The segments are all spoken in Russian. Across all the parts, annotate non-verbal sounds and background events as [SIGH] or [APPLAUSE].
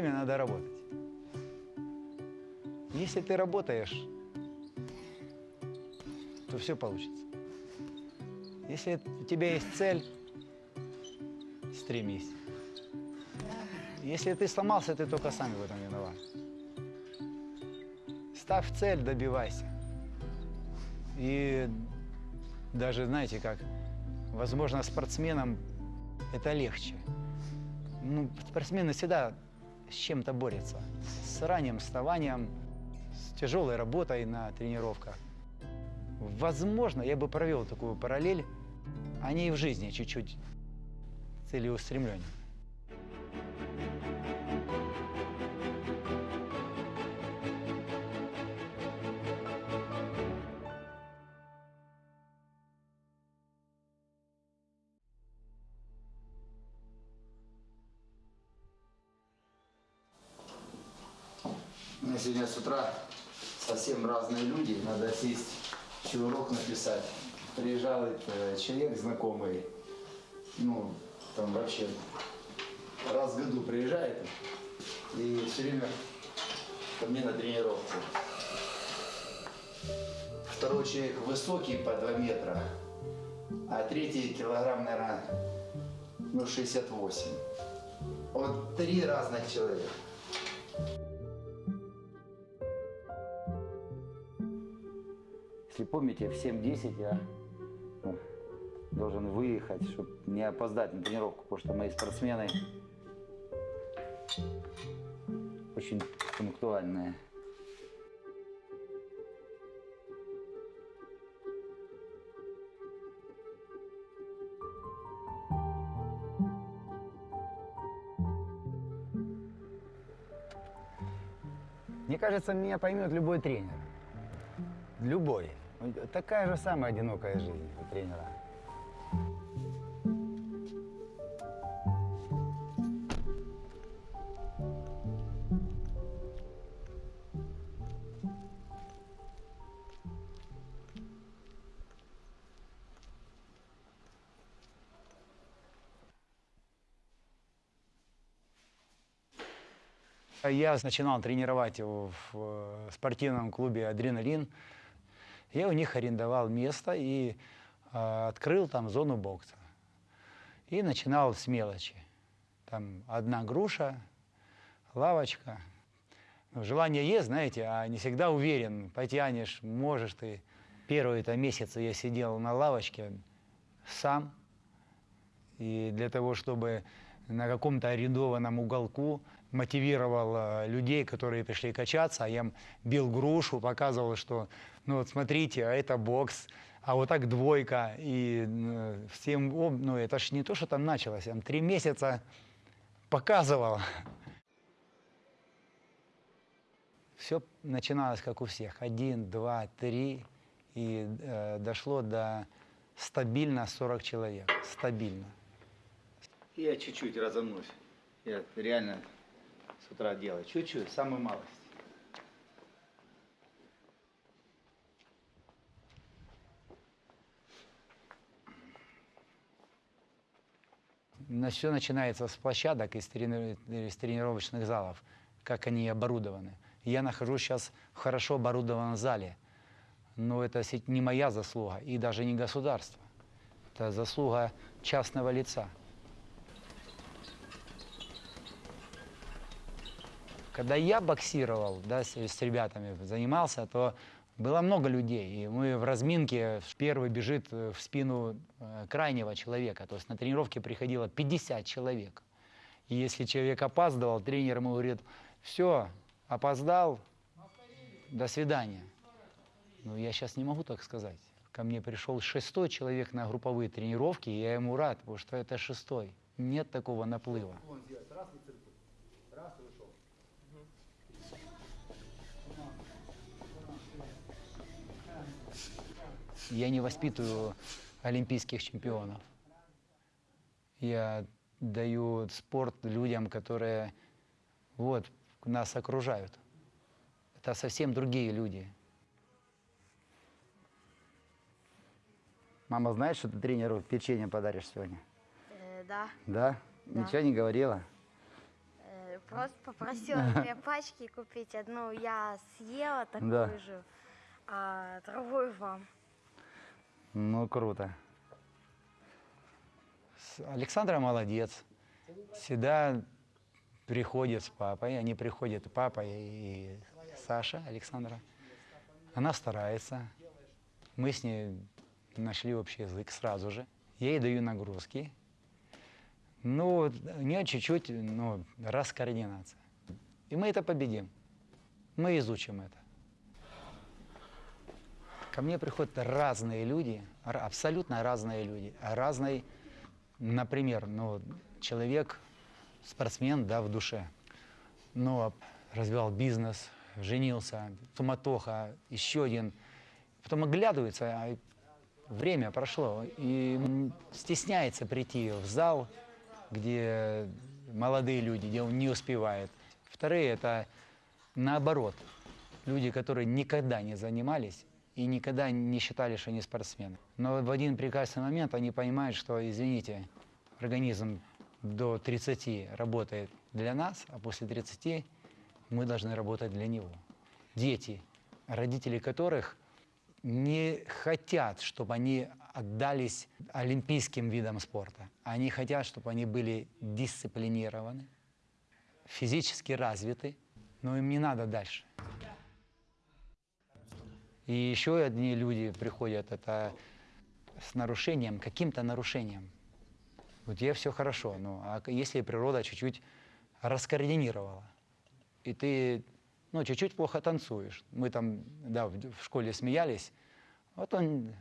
время надо работать. Если ты работаешь, то все получится. Если у тебя есть цель, стремись. Если ты сломался, ты только сам в этом виноват. Ставь цель, добивайся. И даже, знаете, как, возможно, спортсменам это легче. Ну, спортсмены всегда с чем-то борются. С ранним вставанием, с тяжелой работой на тренировках. Возможно, я бы провел такую параллель, они и в жизни чуть-чуть целеустремленнее. Разные люди, надо сесть, еще урок написать. Приезжал э, человек знакомый, ну, там вообще раз в году приезжает и все время ко мне на тренировку. Второй человек высокий по 2 метра, а третий килограмм, наверное, ну, 68. Вот три разных человека. Если помните, в 7.10 я ну, должен выехать, чтобы не опоздать на тренировку, потому что мои спортсмены очень пунктуальные. Мне кажется, меня поймет любой тренер. Любой. Такая же самая одинокая жизнь у тренера. Я начинал тренировать в э, спортивном клубе «Адреналин». Я у них арендовал место и э, открыл там зону бокса. И начинал с мелочи. Там одна груша, лавочка. Ну, Желание есть, знаете, а не всегда уверен, потянешь, можешь ты. Первые-то месяцы я сидел на лавочке сам, и для того, чтобы на каком-то арендованном уголку мотивировал людей, которые пришли качаться, а я им бил грушу, показывал, что, ну вот смотрите, а это бокс, а вот так двойка, и э, всем, ну это ж не то, что там началось, я там три месяца показывал. Все начиналось как у всех, один, два, три, и э, дошло до стабильно 40 человек, стабильно. Я чуть-чуть разомнусь. Я реально с утра делаю. Чуть-чуть, самую малость. Все начинается с площадок, из, трени- из тренировочных залов, как они оборудованы. Я нахожусь сейчас в хорошо оборудованном зале, но это не моя заслуга и даже не государства. Это заслуга частного лица. Когда я боксировал, да, с, с ребятами занимался, то было много людей. И мы в разминке первый бежит э, в спину э, крайнего человека. То есть на тренировке приходило 50 человек. И если человек опаздывал, тренер ему говорит, все, опоздал, до свидания. Ну, я сейчас не могу так сказать. Ко мне пришел шестой человек на групповые тренировки, и я ему рад, потому что это шестой. Нет такого наплыва. Я не воспитываю олимпийских чемпионов. Я даю спорт людям, которые вот, нас окружают. Это совсем другие люди. Мама знает, что ты тренеру печенье подаришь сегодня? Э, да, Да? Да. Ничего не говорила? э, просто попросила [LAUGHS] две пачки купить. Одну я съела такую Да. же, а другую вам. Ну, круто. Александра молодец. Всегда приходит с папой. Они приходят, папа и Саша, Александра. Она старается. Мы с ней нашли общий язык сразу же. Я ей даю нагрузки. Ну, у нее чуть-чуть ну, раскоординация. И мы это победим. Мы изучим это. Ко мне приходят разные люди, абсолютно разные люди. Разный, например, ну, человек, спортсмен, да, в душе, но развивал бизнес, женился, суматоха, еще один. Потом оглядывается, а время прошло, и стесняется прийти в зал, где молодые люди, где он не успевает. Вторые – это наоборот, люди, которые никогда не занимались и никогда не считали, что они спортсмены. Но в один прекрасный момент они понимают, что, извините, организм до 30 работает для нас, а после 30 мы должны работать для него. Дети, родители которых не хотят, чтобы они отдались олимпийским видам спорта. Они хотят, чтобы они были дисциплинированы, физически развиты, но им не надо дальше. И еще одни люди приходят, это с нарушением, каким-то нарушением. Вот я все хорошо, ну а если природа чуть-чуть раскоординировала, и ты, ну, чуть-чуть плохо танцуешь. Мы там, да, в школе смеялись, вот он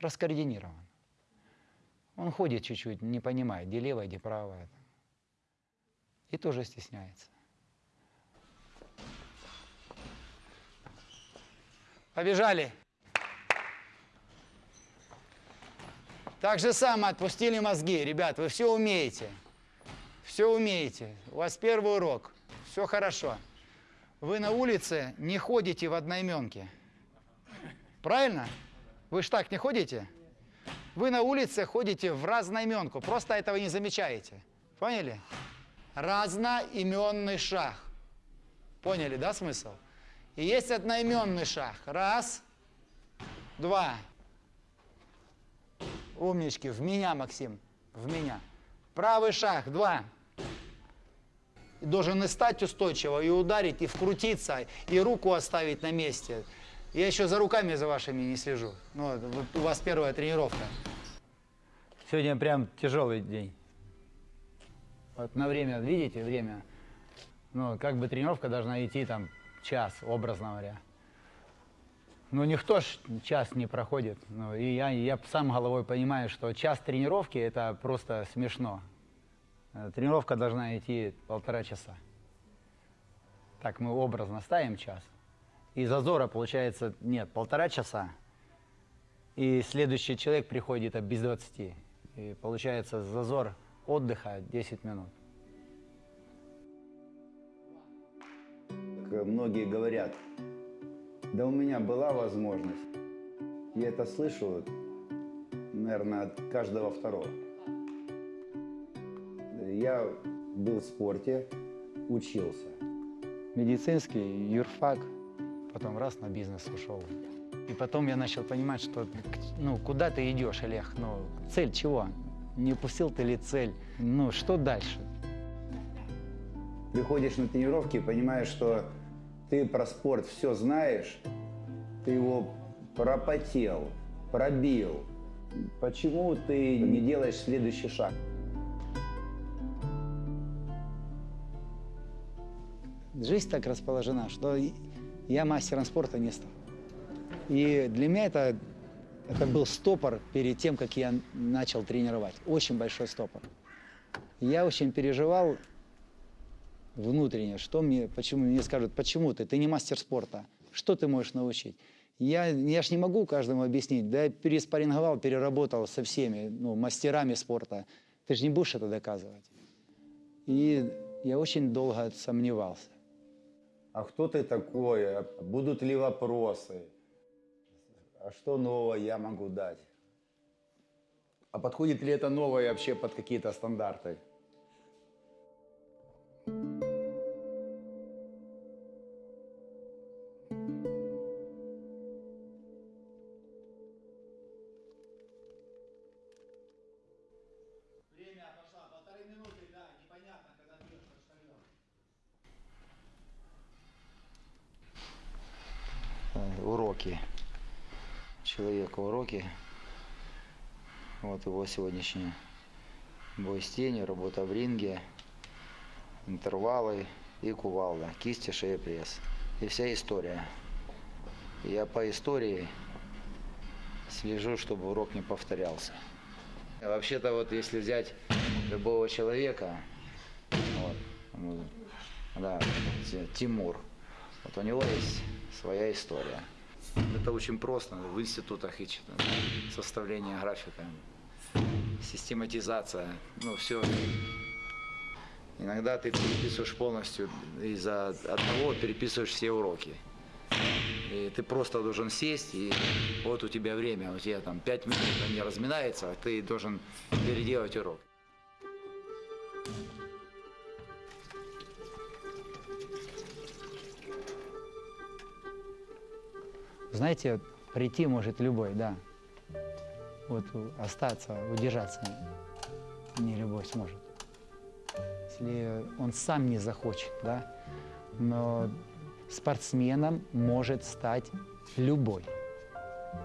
раскоординирован. Он ходит чуть-чуть, не понимает, где левое, где правое. И тоже стесняется. Побежали. Так же самое отпустили мозги. Ребят, вы все умеете. Все умеете. У вас первый урок. Все хорошо. Вы на улице не ходите в одноименке. Правильно? Вы ж так не ходите? Вы на улице ходите в разноименку. Просто этого не замечаете. Поняли? Разноименный шаг. Поняли, да, смысл? И есть одноименный шаг. Раз, два. Умнички. В меня, Максим. В меня. Правый шаг. Два. Должен и стать устойчиво, и ударить, и вкрутиться, и руку оставить на месте. Я еще за руками за вашими не слежу. Ну, вот у вас первая тренировка. Сегодня прям тяжелый день. Вот на время, видите, время. Ну, как бы тренировка должна идти там час, образно говоря. Ну, никто ж час не проходит. Ну, и я, я сам головой понимаю, что час тренировки – это просто смешно. Э, Тренировка должна идти полтора часа. Так мы образно ставим час. И зазора, получается, нет, полтора часа. И следующий человек приходит без 20. И получается зазор отдыха 10 минут. Многие говорят, да у меня была возможность. Я это слышу, наверное, от каждого второго. Я был в спорте, учился. Медицинский, юрфак, потом раз на бизнес ушел. И потом я начал понимать, что ну, куда ты идешь, Олег? Ну, цель чего? Не упустил ты ли цель? Ну, что дальше? Приходишь на тренировки и понимаешь, что ты про спорт все знаешь, ты его пропотел, пробил. Почему ты не делаешь следующий шаг? Жизнь так расположена, что я мастером спорта не стал. И для меня это, это был стопор перед тем, как я начал тренировать. Очень большой стопор. Я очень переживал внутренне, что мне, почему мне скажут, почему ты, ты не мастер спорта, что ты можешь научить? Я, я ж не могу каждому объяснить, да я переспарринговал, переработал со всеми ну, мастерами спорта. Ты же не будешь это доказывать. И я очень долго сомневался. А кто ты такой? А Будут ли вопросы? А что нового я могу дать? А подходит ли это новое вообще под какие-то стандарты? Уроки. Вот его сегодняшний бой с тенью, работа в ринге, интервалы и кувалда, кисти, шея, пресс. И вся история. Я по истории слежу, чтобы урок не повторялся. А Вообще-то вот если взять любого человека, вот, да, Ти- Тимур, вот у него есть своя история. Это очень просто в институтах и. Составление графика, систематизация, ну все. Иногда ты переписываешь полностью, из-за одного переписываешь все уроки. И ты просто должен сесть, и вот у тебя время, у тебя там пять минут они разминается, а ты должен переделать урок. Знаете, прийти может любой, да. Вот остаться, удержаться не любой сможет. Если он сам не захочет, да. Но спортсменом может стать любой.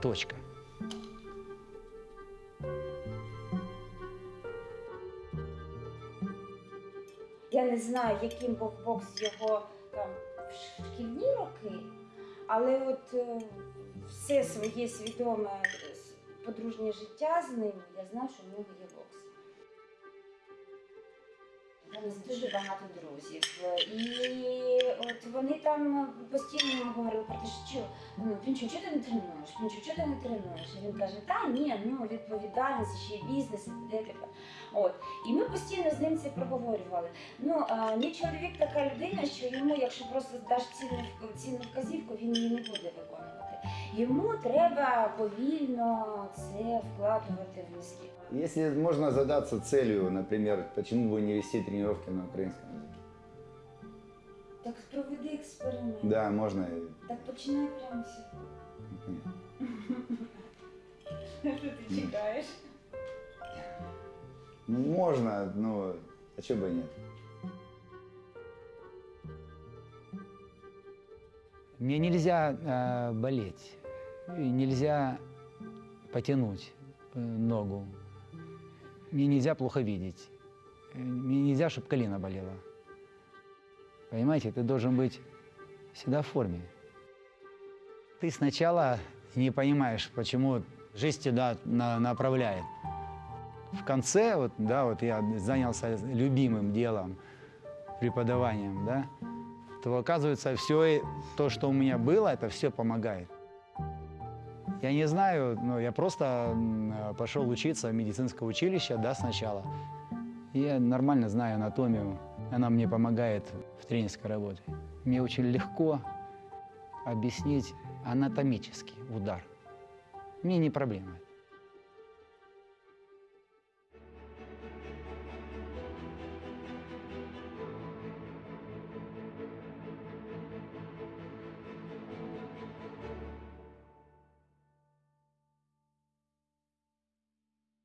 Точка. Я не знаю, яким був бокс його там в шкільні роки, але от е, все своє свідоме е, с- подружнє життя з ним, я знаю, що в нього є бокс. Нас дуже багато друзів. І от вони там постійно йому говорили про те, що ну, чого ти не тренуєш? Пінчу, чого ти не тренуєш? І він каже, та ні, ну відповідальність, ще й бізнес, і т.д. От. І ми постійно з ним це проговорювали. Ну, а, мій чоловік така людина, що йому, якщо просто даш цінну, цінну вказівку, він її не буде виконувати. Йому треба повільно це вкладувати в мізки. Если можно задаться целью, например, почему бы не вести тренировки на украинском языке? Так проведи експеримент. Да, можно. Так починай прямо сьогодні. Нет. Що ти чекаєш? Ну, можно, но а чего бы и нет? Мне нельзя э, болеть, и нельзя потянуть э, ногу, мне нельзя плохо видеть, э, мне нельзя, чтобы колено болело. Понимаете, ты должен быть всегда в форме. Ты сначала не понимаешь, почему жизнь тебя на- направляет. В конце, вот, да, вот я занялся любимым делом, преподаванием, да, то оказывается все то, что у меня было, это все помогает. Я не знаю, но я просто э, пошел учиться в медицинское училище, да, сначала. Я нормально знаю анатомию, она мне помогает в тренерской работе. Мне очень легко объяснить анатомический удар. Мне не проблема.